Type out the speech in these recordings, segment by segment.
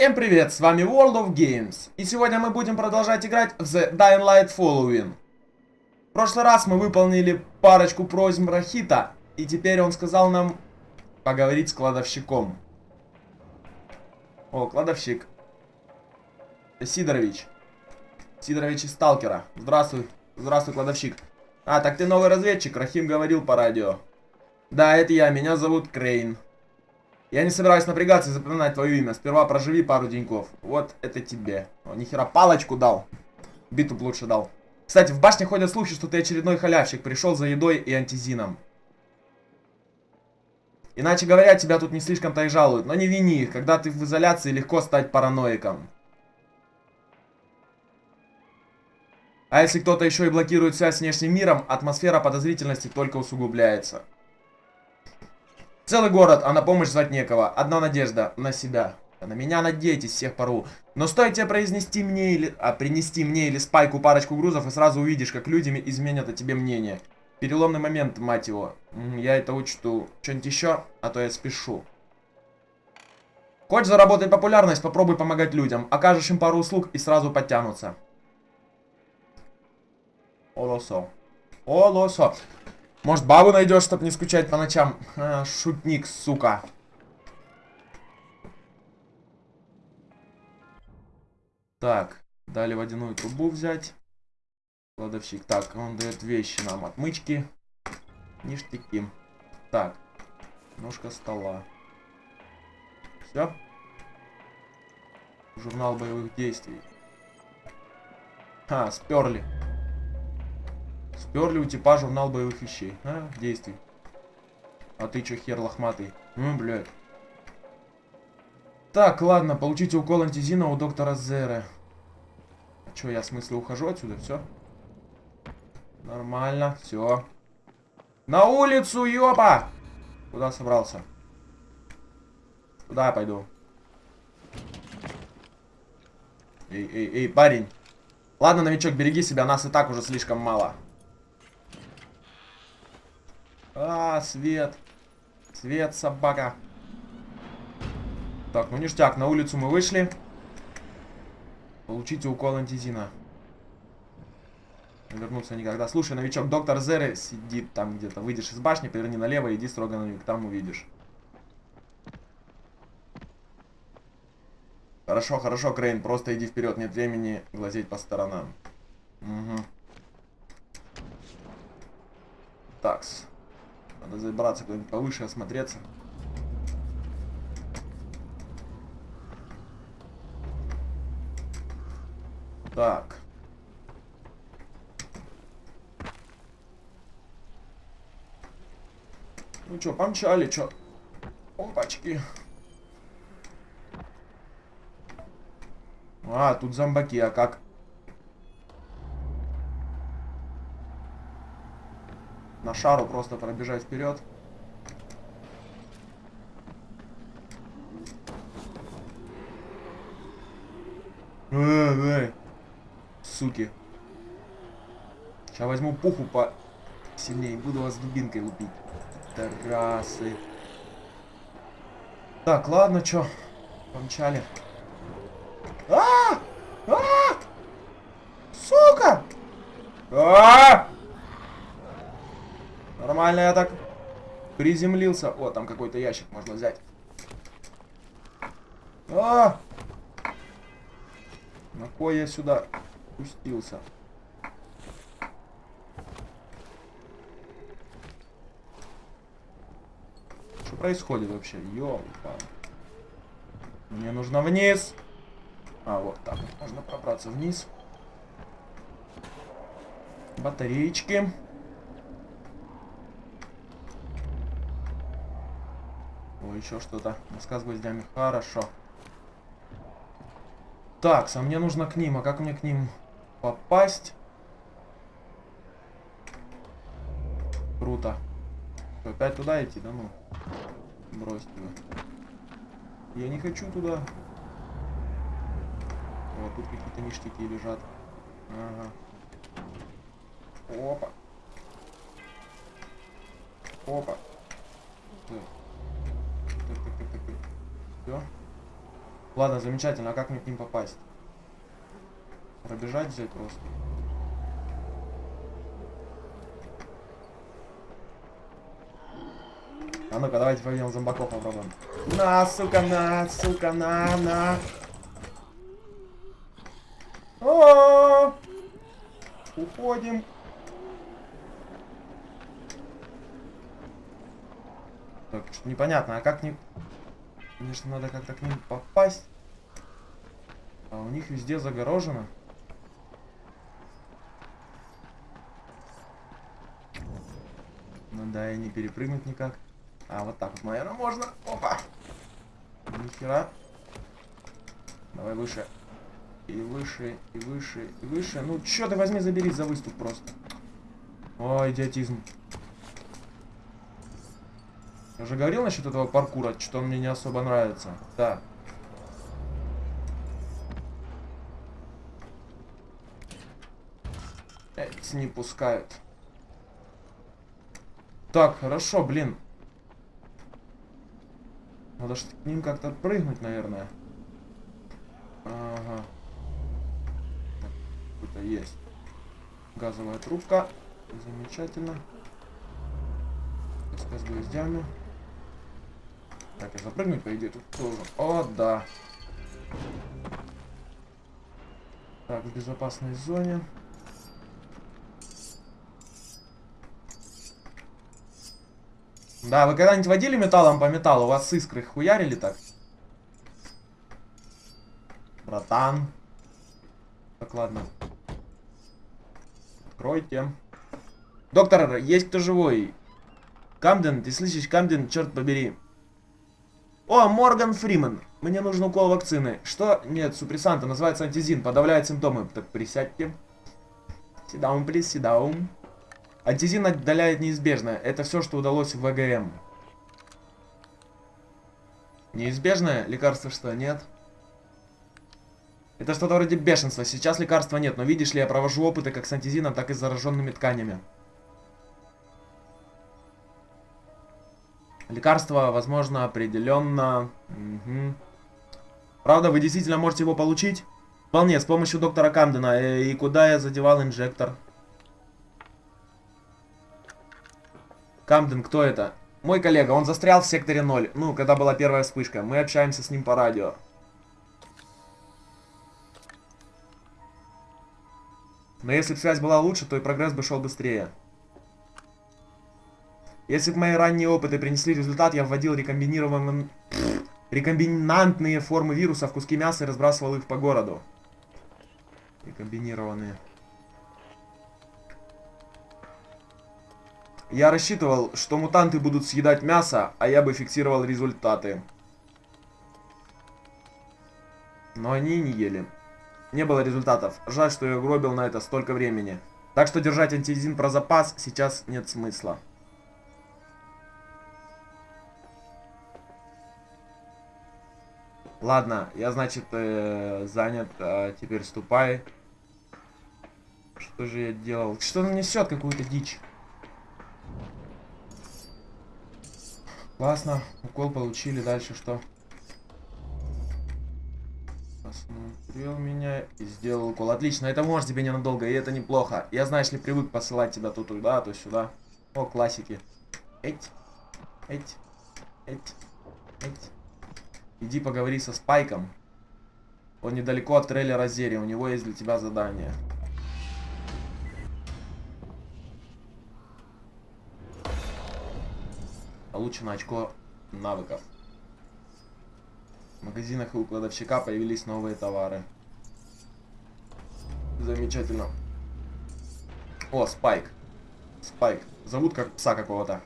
Всем привет, с вами World of Games. И сегодня мы будем продолжать играть в The Dying Light Following. В прошлый раз мы выполнили парочку просьб Рахита, и теперь он сказал нам поговорить с кладовщиком. О, кладовщик. Сидорович. Сидорович из Сталкера. Здравствуй, здравствуй, кладовщик. А, так ты новый разведчик, Рахим говорил по радио. Да, это я, меня зовут Крейн. Я не собираюсь напрягаться и запоминать твое имя. Сперва проживи пару деньков. Вот это тебе. О, нихера, палочку дал. Биту лучше дал. Кстати, в башне ходят слухи, что ты очередной халявщик. Пришел за едой и антизином. Иначе говоря, тебя тут не слишком-то и жалуют. Но не вини их. Когда ты в изоляции, легко стать параноиком. А если кто-то еще и блокирует связь с внешним миром, атмосфера подозрительности только усугубляется. Целый город, а на помощь звать некого. Одна надежда на себя. На меня надейтесь всех пору. Но стоит тебе произнести мне или... А, принести мне или спайку парочку грузов, и сразу увидишь, как люди изменят о тебе мнение. Переломный момент, мать его. Я это учту. Что-нибудь еще? А то я спешу. Хочешь заработать популярность, попробуй помогать людям. Окажешь им пару услуг и сразу подтянутся. Олосо. Олосо. Может, бабу найдешь, чтобы не скучать по ночам? А, шутник, сука. Так, дали водяную трубу взять. Кладовщик. Так, он дает вещи нам. Отмычки. Ништяки. Так. Ножка стола. Все. Журнал боевых действий. А, сперли. Сперли у типа журнал боевых вещей. А, действий. А ты чё, хер лохматый? Ну, блядь. Так, ладно, получите укол антизина у доктора Зеры. А чё, я в смысле ухожу отсюда, все? Нормально, все. На улицу, ёпа! Куда собрался? Куда я пойду? Эй, эй, эй, парень. Ладно, новичок, береги себя, нас и так уже слишком мало. А, свет. Свет, собака. Так, ну ништяк, на улицу мы вышли. Получите укол антизина. Вернуться никогда. Слушай, новичок, доктор Зеры сидит там где-то. Выйдешь из башни, поверни налево, иди строго на юг, там увидишь. Хорошо, хорошо, Крейн, просто иди вперед, нет времени глазеть по сторонам. Угу. Такс. Надо забраться куда-нибудь повыше, осмотреться. Так. Ну что, помчали, что? Опачки. А, тут зомбаки, а как? На шару просто пробежать вперед. Суки. Сейчас возьму пуху по сильнее. Буду вас дубинкой лупить. Тарасы. Так, ладно, чё. Помчали. А! А! Сука! А! Нормально я так приземлился. О, там какой-то ящик можно взять. А! На кой я сюда пустился? Что происходит вообще? Ёлка. Мне нужно вниз. А, вот так можно пробраться вниз. Батареечки. Еще что-то. Доска с гвоздями. Хорошо. Так, а мне нужно к ним. А как мне к ним попасть? Круто. Опять туда идти? Да ну. Бросьте вы. Я не хочу туда. О, тут какие-то ништяки лежат. Ага. Опа. Опа. Так. Все. Ладно, замечательно. А как мне к ним попасть? Пробежать взять просто. А ну-ка, давайте победим зомбаков попробуем. На, сука, на, сука, на, на. О, Уходим. Так, что непонятно, а как не... Конечно, надо как-то к ним попасть. А у них везде загорожено. Ну да, и не перепрыгнуть никак. А, вот так вот, наверное, можно. Опа. Нихера. Давай выше. И выше, и выше, и выше. Ну, чё ты возьми, забери за выступ просто. О, идиотизм. Я уже говорил насчет этого паркура, что он мне не особо нравится. Да. Эти не пускают. Так, хорошо, блин. Надо ж к ним как-то прыгнуть, наверное. Ага. Какой-то есть. Газовая трубка. Замечательно. С гвоздями. Так, я запрыгнуть, по идее, тут тоже. О, да. Так, в безопасной зоне. Да, вы когда-нибудь водили металлом по металлу? У вас искры хуярили так? Братан. Так, ладно. Откройте. Доктор, есть кто живой? Камден, ты слышишь, Камден, черт побери. О, Морган Фриман. Мне нужен укол вакцины. Что? Нет, супрессанта, называется антизин, подавляет симптомы. Так, присядьте. Please, sit down. Антизин отдаляет неизбежное. Это все, что удалось в ВГМ. Неизбежное? Лекарство что, нет? Это что-то вроде бешенства. Сейчас лекарства нет, но видишь ли, я провожу опыты как с антизином, так и с зараженными тканями. Лекарство, возможно, определенно. Угу. Правда, вы действительно можете его получить? Вполне, с помощью доктора Камдена. Э, и куда я задевал инжектор? Камден, кто это? Мой коллега, он застрял в секторе 0. Ну, когда была первая вспышка. Мы общаемся с ним по радио. Но если бы связь была лучше, то и прогресс бы шел быстрее. Если бы мои ранние опыты принесли результат, я вводил рекомбинированные... рекомбинантные формы вируса в куски мяса и разбрасывал их по городу. Рекомбинированные. Я рассчитывал, что мутанты будут съедать мясо, а я бы фиксировал результаты. Но они не ели. Не было результатов. Жаль, что я гробил на это столько времени. Так что держать антизин про запас сейчас нет смысла. Ладно, я, значит, э, занят. А теперь ступай. Что же я делал? Что он несет какую-то дичь? Классно. Укол получили. Дальше что? Осмотрел меня и сделал укол. Отлично, это может тебе ненадолго, и это неплохо. Я, знаешь ли, привык посылать тебя то туда, то сюда. О, классики. Эть. Эть. Эть. Эть. Иди поговори со Спайком. Он недалеко от трейлера Зери. У него есть для тебя задание. Получено очко навыков. В магазинах и у кладовщика появились новые товары. Замечательно. О, Спайк. Спайк. Зовут как пса какого-то.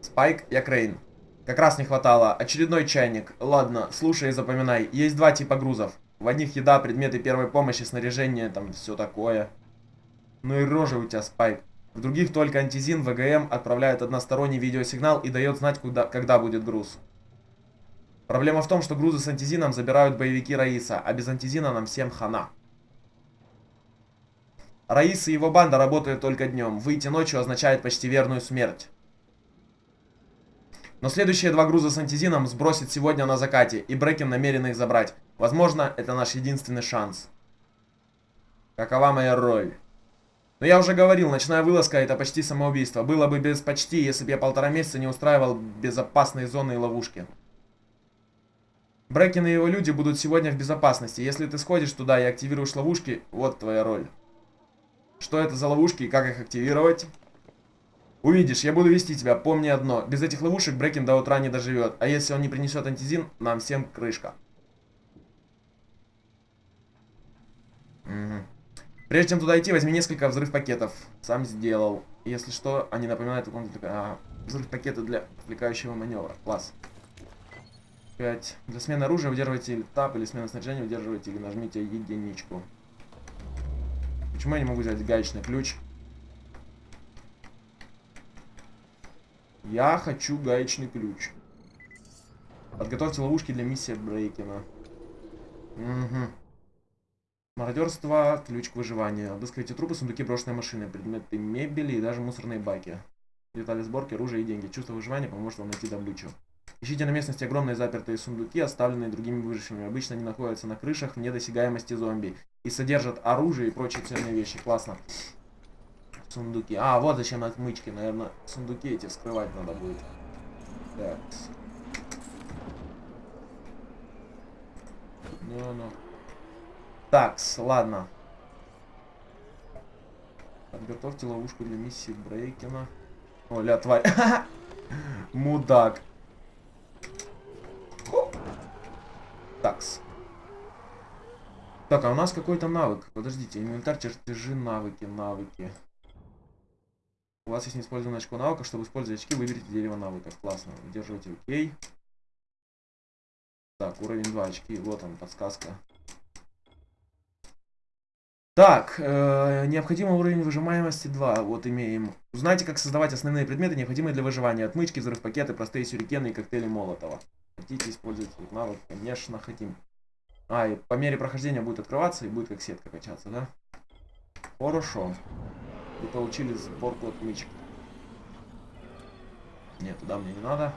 Спайк, я Крейн. Как раз не хватало. Очередной чайник. Ладно, слушай и запоминай. Есть два типа грузов. В одних еда, предметы первой помощи, снаряжение, там все такое. Ну и рожа у тебя, Спайк. В других только антизин, ВГМ отправляет односторонний видеосигнал и дает знать, куда, когда будет груз. Проблема в том, что грузы с антизином забирают боевики Раиса, а без антизина нам всем хана. Раис и его банда работают только днем. Выйти ночью означает почти верную смерть. Но следующие два груза с антизином сбросит сегодня на закате, и Брекен намерен их забрать. Возможно, это наш единственный шанс. Какова моя роль? Но я уже говорил, ночная вылазка это почти самоубийство. Было бы без почти, если бы я полтора месяца не устраивал безопасные зоны и ловушки. Брекен и его люди будут сегодня в безопасности. Если ты сходишь туда и активируешь ловушки, вот твоя роль. Что это за ловушки и как их активировать? Увидишь, я буду вести тебя, помни одно. Без этих ловушек Брекен до утра не доживет. А если он не принесет антизин, нам всем крышка. Угу. Прежде чем туда идти, возьми несколько взрыв пакетов. Сам сделал. Если что, они напоминают а, взрыв пакеты для отвлекающего маневра. Класс. 5. Для смены оружия удерживайте или тап, или смены снаряжения удерживайте или нажмите единичку. Почему я не могу взять гаечный ключ? Я хочу гаечный ключ. Подготовьте ловушки для миссии Брейкина. Угу. Мародерство, ключ к выживанию. Обыскивайте трупы, сундуки, брошенные машины, предметы мебели и даже мусорные баки. Детали сборки, оружие и деньги. Чувство выживания поможет вам найти добычу. Ищите на местности огромные запертые сундуки, оставленные другими выжившими. Обычно они находятся на крышах вне досягаемости зомби. И содержат оружие и прочие ценные вещи. Классно. Сундуки. А, вот зачем отмычки. Наверное, сундуки эти вскрывать надо будет. Так. Ну-ну. Такс, ладно. Подготовьте ловушку для миссии Брейкина. О, ля, тварь. Мудак. Такс. Так, а у нас какой-то навык. Подождите, инвентарь, чертежи, навыки, навыки. У вас есть неиспользованное очко навыка. Чтобы использовать очки, выберите дерево навыков. Классно. Удерживайте ОК. Так, уровень 2 очки. Вот он, подсказка. Так, э, необходимый уровень выжимаемости 2. Вот имеем. Узнайте, как создавать основные предметы, необходимые для выживания. Отмычки, взрыв-пакеты, простые сюрикены и коктейли Молотова. Хотите использовать этот навык? Конечно, хотим. А, и по мере прохождения будет открываться и будет как сетка качаться, да? Хорошо. Вы получили сборку отмычек. Нет, туда мне не надо.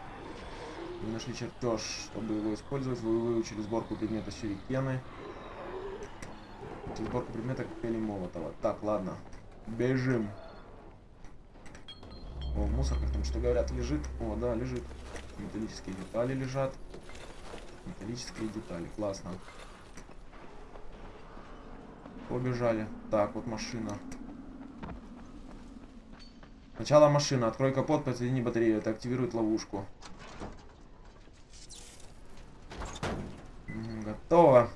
Вы нашли чертеж, чтобы его использовать. Вы выучили сборку предмета сюрикены. Сборку предмета коктейли Молотова. Так, ладно. Бежим. О, мусорка там что говорят, лежит. О, да, лежит. Металлические детали лежат. Металлические детали. Классно. Побежали. Так, вот машина. Сначала машина. Открой капот, подсоедини батарею. Это активирует ловушку. Готово.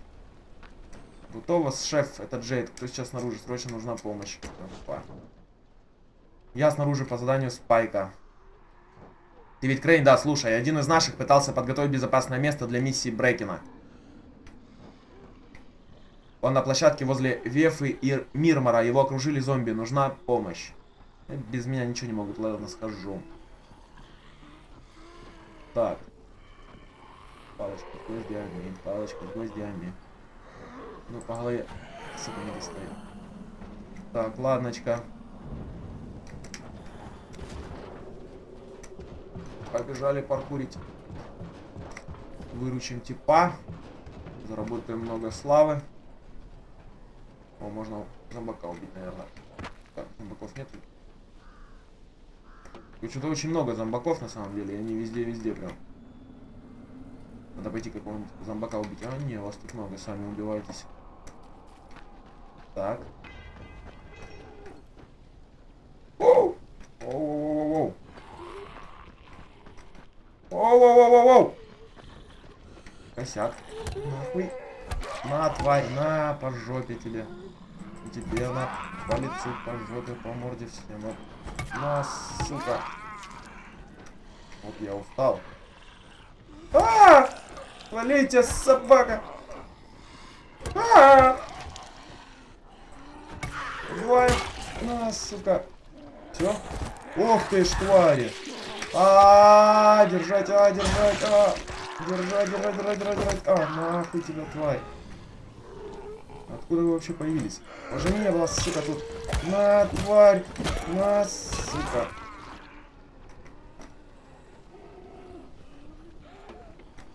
Готово, шеф, это Джейд. Кто сейчас снаружи? Срочно нужна помощь. Опа. Я снаружи по заданию Спайка. Ты ведь Крейн, да, слушай, один из наших пытался подготовить безопасное место для миссии Брекина. Он на площадке возле Вефы и Мирмора. Его окружили зомби. Нужна помощь. Без меня ничего не могут, ладно, скажу. Так. Палочка с гвоздями, палочка с гвоздями. Ну, по голове, сука, не достает. Так, ладночка. Побежали паркурить. Выручим типа. Заработаем много славы. О, можно зомбака убить, наверное. Так, зомбаков нет. Что-то очень много зомбаков на самом деле. Они везде-везде прям. Надо пойти какого-нибудь зомбака убить. А, не, вас тут много, сами убиваетесь. Так. Оу! Оу-оу-оу-оу! Оу-оу-оу-оу! Косяк. Нахуй. На, тварь, на, по жопе тебе. Тебе на по лицу, по жопе, по морде всем. На, сука. Вот я устал. А! -а, -а! Валите, собака! А! Убиваем. На, сука. Все. Ох ты ж, твари. -а держать, а, держать, а. Держать, держать, держать, держать, держать. А, нахуй тебя, тварь. Откуда вы вообще появились? Уже не было, сука, тут. На, тварь. На, сука.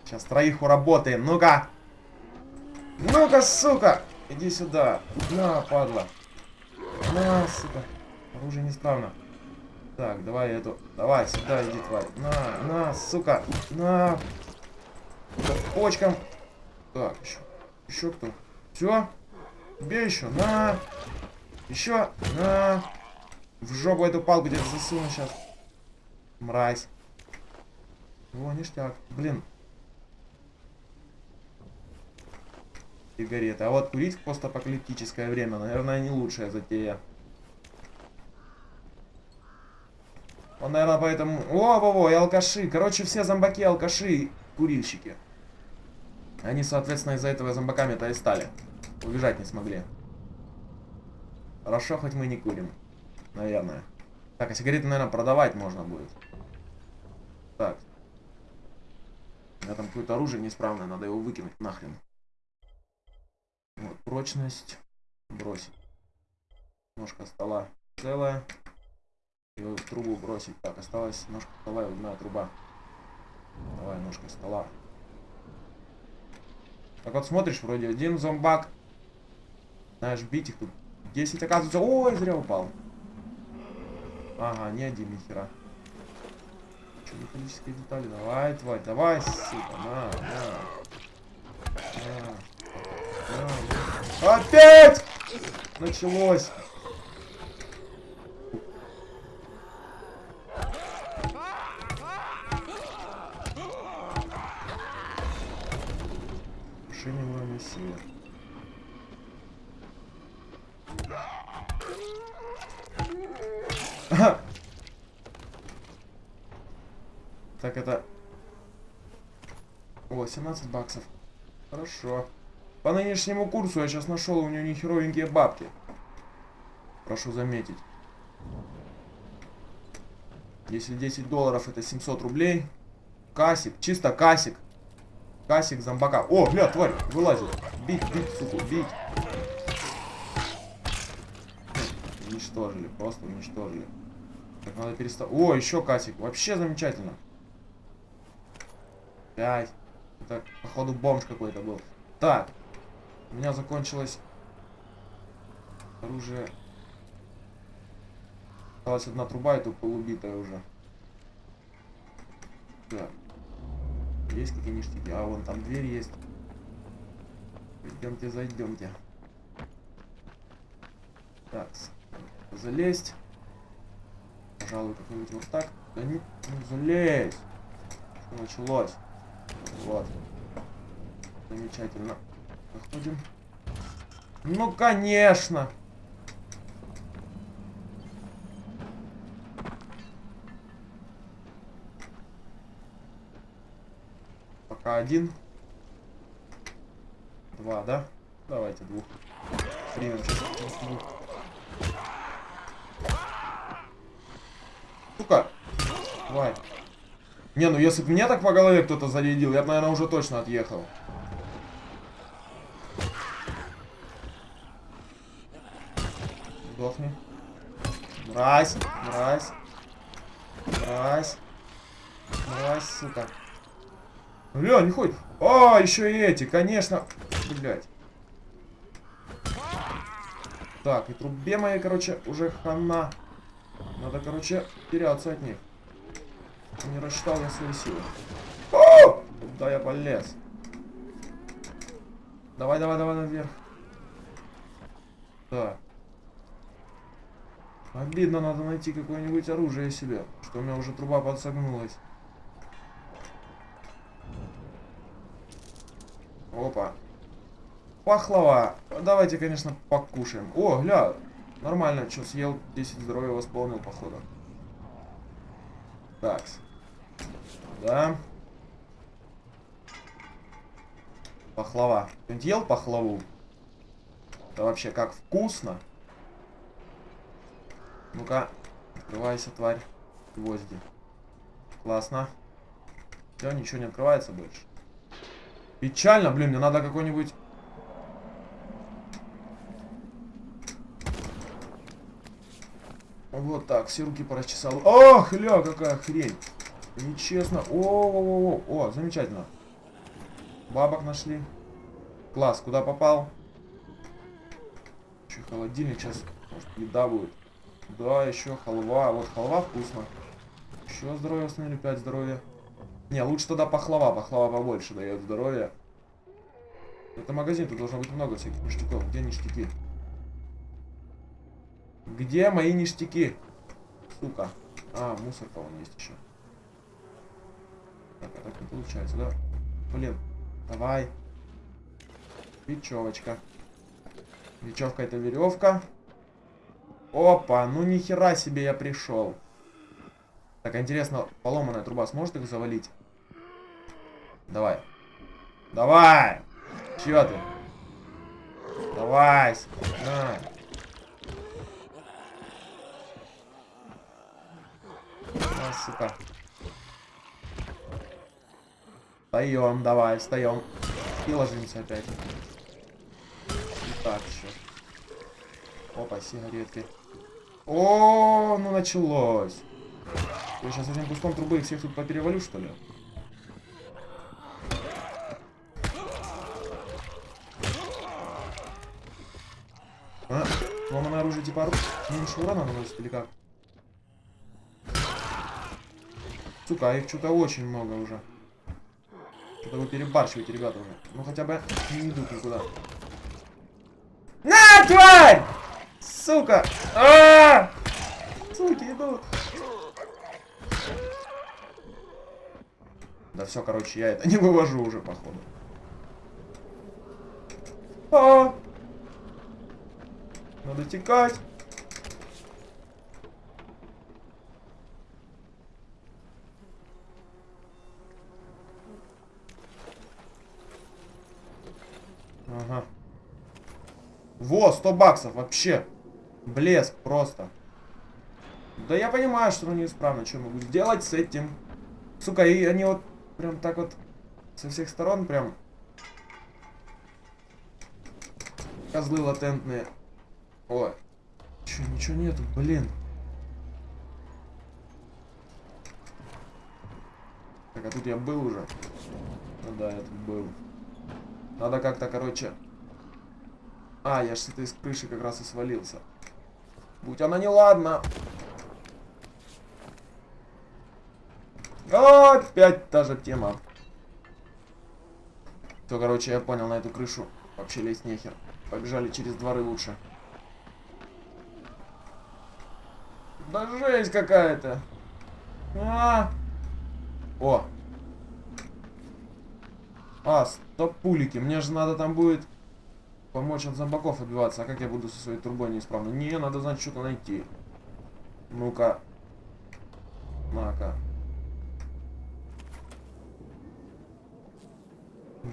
Сейчас троих уработаем. Ну-ка. Ну-ка, сука. Иди сюда. На, падла. На, сука. Оружие неисправно. Так, давай эту. Давай, сюда иди, тварь. На, на, сука. На. Да, почкам. Так, еще. Еще кто? Все? Бей еще. На. Еще. На. В жопу эту палку где-то засуну сейчас. Мразь. О, ништяк. Блин. Сигареты. А вот курить в постапокалиптическое время, наверное, не лучшая затея. Он, наверное, поэтому... О, во, во, и алкаши. Короче, все зомбаки, алкаши, курильщики. Они, соответственно, из-за этого зомбаками-то и стали. Убежать не смогли. Хорошо, хоть мы не курим. Наверное. Так, а сигареты, наверное, продавать можно будет. Так. У меня там какое-то оружие неисправное, надо его выкинуть нахрен. Вот, прочность. Бросить. Ножка стола целая. И в трубу бросить. Так, осталась ножка стола и одна труба. Давай, ножка стола. Так вот смотришь, вроде один зомбак. Знаешь, бить их тут 10 оказывается. Ой, зря упал. Ага, не один, нихера. Что, металлические детали? Давай, тварь, давай, сука, на, на. на. на. Опять! Началось. Шиневая север. Так, это... О, 17 баксов. Хорошо. По нынешнему курсу я сейчас нашел у нее нехеровенькие бабки. Прошу заметить. Если 10 долларов это 700 рублей. Касик, чисто касик. Касик зомбака. О, бля, тварь, вылазит. Бить, бить, суку, бить. Уничтожили, просто уничтожили. Так, надо переставить. О, еще касик. Вообще замечательно. Пять. Это, походу, бомж какой-то был. Так. У меня закончилось оружие. Осталась одна труба, и тут полубитая уже. Так. Есть какие ништяки? А, вон там дверь есть. Идемте, зайдемте. Так, залезть. Пожалуй, какой-нибудь вот так. Да не, не залезь. Что началось? Вот. Замечательно. Заходим. Ну, конечно. Пока один. Два, да? Давайте двух. Двух. Сука! Давай. Не, ну если бы мне так по голове кто-то зарядил, я бы, наверное, уже точно отъехал. Сдохни. Мразь, мразь. Мразь. Мразь, сука. Бля, не ходит. А, еще и эти, конечно. Блять. Так, и трубе моей, короче, уже хана. Надо, короче, теряться от них. Не рассчитал я свои силы. О! Куда я полез? Давай, давай, давай наверх. Так. Обидно, надо найти какое-нибудь оружие себе. Что у меня уже труба подсогнулась. Опа. Пахлава. Давайте, конечно, покушаем. О, гля. Нормально, что съел 10 здоровья восполнил, походу. Так. Да. Пахлава. Кто-нибудь ел пахлаву? Это вообще как вкусно. Ну-ка, открывайся, тварь. Гвозди. Классно. Все, ничего не открывается больше. Печально, блин, мне надо какой-нибудь... Вот так, все руки порасчесал. Ох, ля, какая хрень. Нечестно. О, о, о, о, о, замечательно. Бабок нашли. Класс, куда попал? Еще холодильник, сейчас, может, еда будет. Да, еще халва. Вот халва вкусно. Еще здоровье установили, 5 здоровья. Не, лучше тогда пахлава. Пахлава побольше дает здоровье. Это магазин, тут должно быть много всяких ништяков. Где ништяки? Где мои ништяки? Сука. А, мусорка вон есть еще. Так, так не получается, да? Блин, давай. Бечевочка. Бечевка это веревка. Опа, ну нихера себе я пришел. Так, интересно, поломанная труба сможет их завалить? Давай. Давай! Чё ты? Давай! На. А, сука. Встаем, давай, встаем. И ложимся опять. И так еще. Опа, сигаретки. О, ну началось. Я сейчас этим куском трубы их всех тут поперевалю, что ли? А, сломанное оружие типа. Меньше урона наносит или как? Сука, а их что-то очень много уже. Что-то вы перебарщиваете, ребята, уже. Ну хотя бы не идут никуда. На, тварь! Сука! А -а -а! Суки идут. Да все, короче, я это не вывожу уже, походу. А, -а, -а! Надо текать. Ага. Во, 100 баксов, вообще. Блеск просто. Да я понимаю, что оно неисправно. Что могу сделать с этим? Сука, и они вот прям так вот со всех сторон прям... Козлы латентные. Ой. Че, ничего нету, блин. Так, а тут я был уже. Ну да, я тут был. Надо как-то, короче... А, я ж с этой крыши как раз и свалился. Будь она неладна. Опять та же тема. То, короче, я понял, на эту крышу вообще лезть нехер. Побежали через дворы лучше. Да жесть какая-то. А, О. А, стоп пулики. Мне же надо там будет помочь от зомбаков отбиваться. А как я буду со своей трубой неисправной? Не, надо, значит, что-то найти. Ну-ка. На-ка.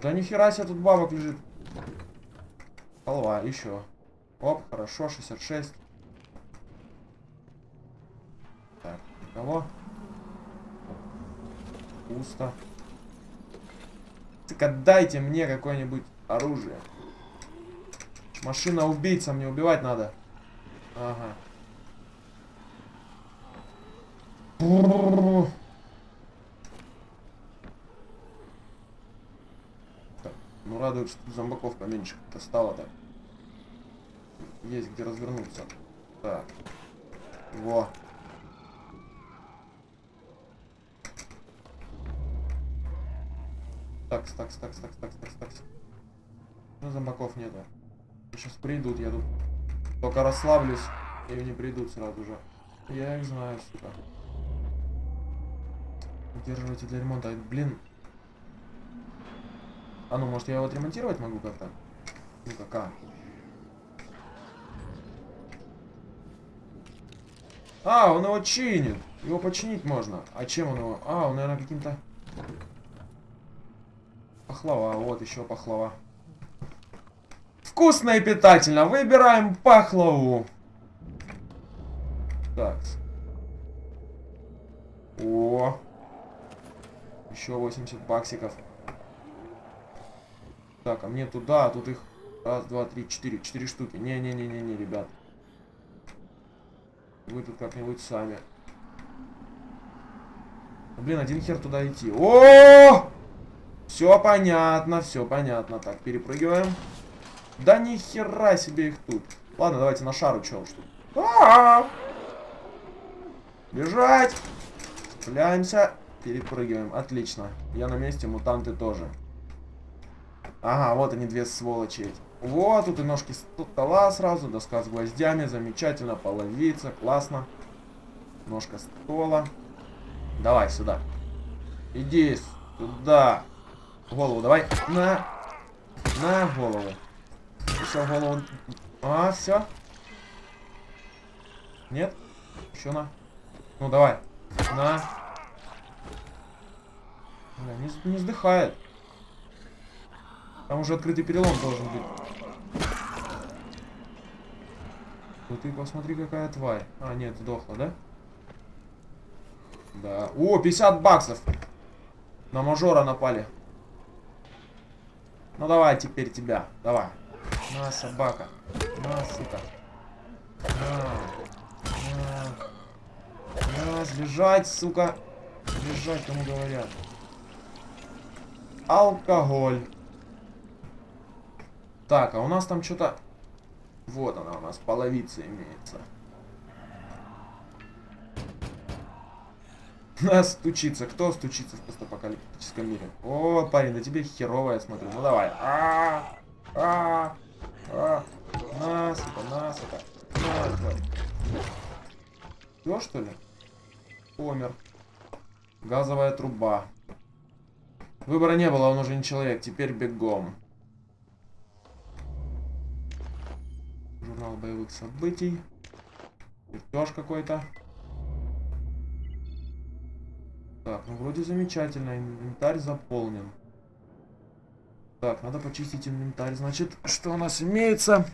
Да нихера себе тут бабок лежит. Халва, еще. Оп, хорошо, 66. Так, никого. Пусто. Так отдайте мне какое-нибудь оружие. Машина убийца, мне убивать надо. Ага. Так, ну радует, что зомбаков поменьше как-то так. Есть где развернуться. Так. Во. Такс, такс, такс, такс, такс, такс, такс. Ну, зомбаков нету. Сейчас придут, я тут только расслаблюсь, и они придут сразу же. Я их знаю, сука. Удерживайте для ремонта. Блин. А ну, может я его отремонтировать могу как-то? Ну-ка, как? А, он его чинит. Его починить можно. А чем он его? А, он, наверное, каким-то... Пахлава, вот еще пахлава. Вкусно и питательно. Выбираем пахлаву. Так. О. Еще 80 баксиков. Так, а мне туда, а тут их раз, два, три, четыре. Четыре штуки. Не-не-не-не-не, ребят. Вы тут как-нибудь сами. Блин, один хер туда идти. О! Все понятно, все понятно. Так, перепрыгиваем. Да ни хера себе их тут. Ладно, давайте на шару, чё уж тут. А -а -а! Бежать! Цепляемся. Перепрыгиваем. Отлично. Я на месте, мутанты тоже. Ага, вот они, две сволочи. Вот, тут и ножки стола сразу, доска с гвоздями. Замечательно, половица, классно. Ножка стола. Давай сюда. Иди сюда. Голову давай. На. На голову. Все, голову. А, все. Нет? Еще на. Ну, давай. На. Бля, не, не сдыхает. Там уже открытый перелом должен быть. Ну ты посмотри, какая тварь. А, нет, сдохла, да? Да. О, 50 баксов. На мажора напали. Ну давай теперь тебя. Давай. На, собака. На, сука. На. На. На, лежать, сука. Лежать, кому говорят. Алкоголь. Так, а у нас там что-то... Вот она у нас, половица имеется. Нас стучится. Кто стучится в постапокалиптическом мире? О, парень, да тебе херово, я смотрю. Ну давай. А, а, а. На, сука, на, сука. На, тварь. Все, что ли? Помер. Газовая труба. Выбора не было, он уже не человек. Теперь бегом. Журнал боевых событий. Чертеж какой-то. Так, ну вроде замечательно. Инвентарь заполнен. Так, надо почистить инвентарь. Значит, что у нас имеется?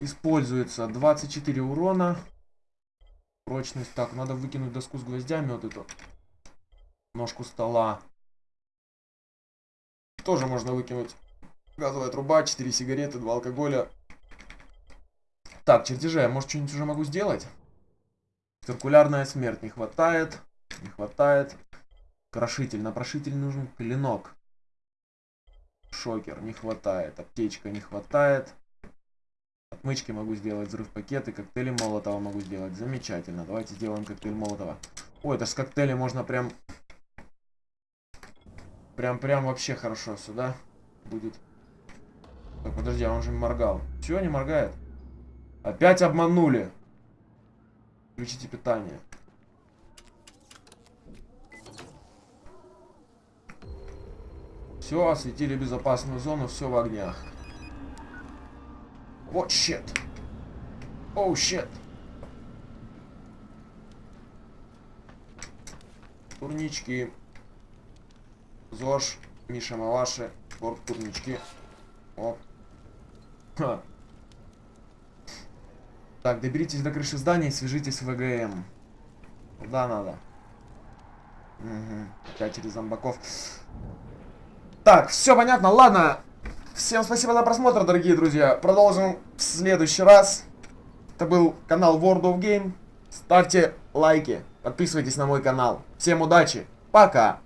Используется 24 урона. Прочность. Так, надо выкинуть доску с гвоздями вот эту. Ножку стола. Тоже можно выкинуть. Газовая труба, 4 сигареты, 2 алкоголя. Так, чертежи. Я, может, что-нибудь уже могу сделать? Циркулярная смерть не хватает. Не хватает. Крошитель. На прошитель нужен клинок. Шокер не хватает. Аптечка не хватает. Отмычки могу сделать. Взрыв пакеты. Коктейли Молотова могу сделать. Замечательно. Давайте сделаем коктейль Молотова. Ой, это с коктейля можно прям... Прям-прям вообще хорошо сюда будет. Так, подожди, а он же моргал. Чего не моргает? Опять обманули. Включите питание. Все, осветили безопасную зону, все в огнях. Вот щит. Оу, щит. Турнички. ЗОЖ, Миша Малаши, спорт турнички. Оп. Ха. Так, доберитесь до крыши здания и свяжитесь с ВГМ. Куда надо? Угу. Опять через зомбаков. Так, все понятно, ладно. Всем спасибо за просмотр, дорогие друзья. Продолжим в следующий раз. Это был канал World of Game. Ставьте лайки, подписывайтесь на мой канал. Всем удачи, пока.